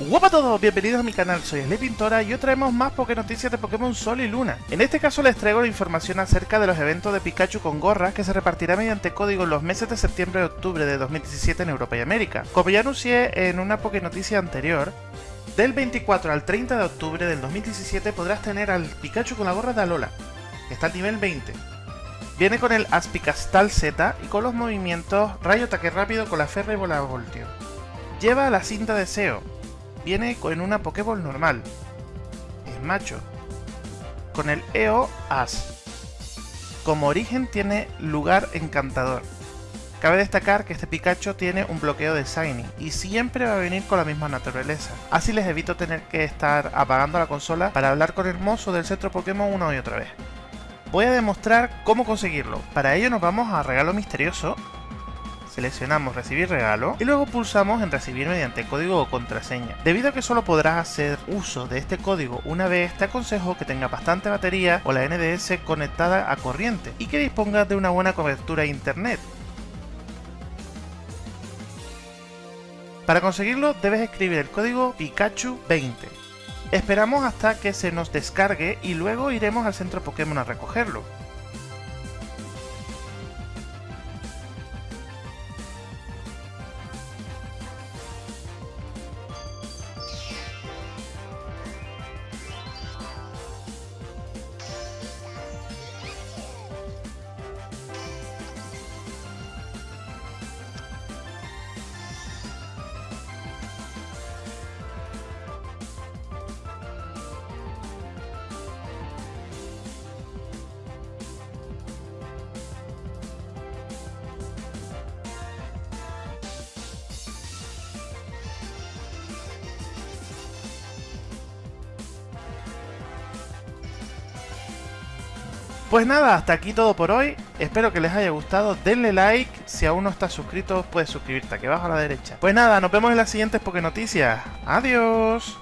Hola a todos, bienvenidos a mi canal, soy Sly Pintora y hoy traemos más Poké Noticias de Pokémon Sol y Luna. En este caso les traigo la información acerca de los eventos de Pikachu con gorras que se repartirá mediante código en los meses de septiembre y octubre de 2017 en Europa y América. Como ya anuncié en una Poké Noticia anterior, del 24 al 30 de octubre del 2017 podrás tener al Pikachu con la gorra de Alola, que está al nivel 20. Viene con el Aspicastal Z y con los movimientos Rayo Ataque Rápido con la Ferra y Bola Voltio. Lleva la cinta de SEO, viene con una Pokéball normal. Es macho. Con el EO As. Como origen tiene lugar encantador. Cabe destacar que este Pikachu tiene un bloqueo de Shiny y siempre va a venir con la misma naturaleza. Así les evito tener que estar apagando la consola para hablar con el mozo del centro Pokémon una y otra vez. Voy a demostrar cómo conseguirlo. Para ello nos vamos a regalo misterioso seleccionamos recibir regalo y luego pulsamos en recibir mediante código o contraseña. Debido a que solo podrás hacer uso de este código una vez, te aconsejo que tenga bastante batería o la NDS conectada a corriente y que dispongas de una buena cobertura internet. Para conseguirlo debes escribir el código Pikachu20. Esperamos hasta que se nos descargue y luego iremos al centro Pokémon a recogerlo. Pues nada, hasta aquí todo por hoy. Espero que les haya gustado. Denle like. Si aún no estás suscrito, puedes suscribirte aquí abajo a la derecha. Pues nada, nos vemos en las siguientes Poké Noticias. Adiós.